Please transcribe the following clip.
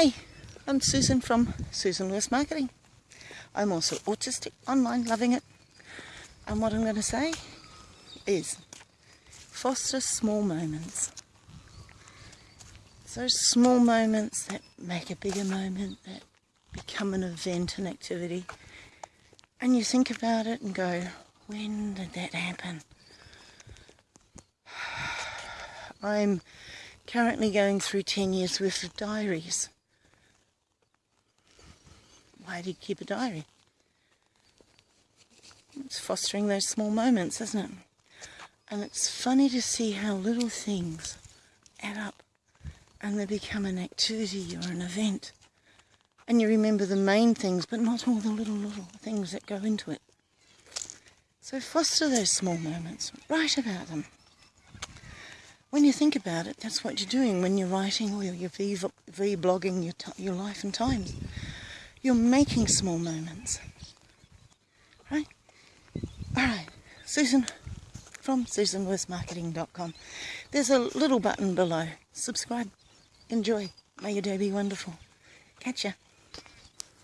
Hi, I'm Susan from Susan Lewis Marketing. I'm also autistic, online, loving it. And what I'm going to say is foster small moments. Those small moments that make a bigger moment, that become an event, an activity. And you think about it and go, when did that happen? I'm currently going through 10 years worth of diaries. Why do you keep a diary? It's fostering those small moments, isn't it? And it's funny to see how little things add up and they become an activity or an event. And you remember the main things, but not all the little, little things that go into it. So foster those small moments. Write about them. When you think about it, that's what you're doing when you're writing or you're vlogging your, your life and times. You're making small moments. Right? Alright, Susan from susanwestmarketing.com. There's a little button below. Subscribe. Enjoy. May your day be wonderful. Catch ya.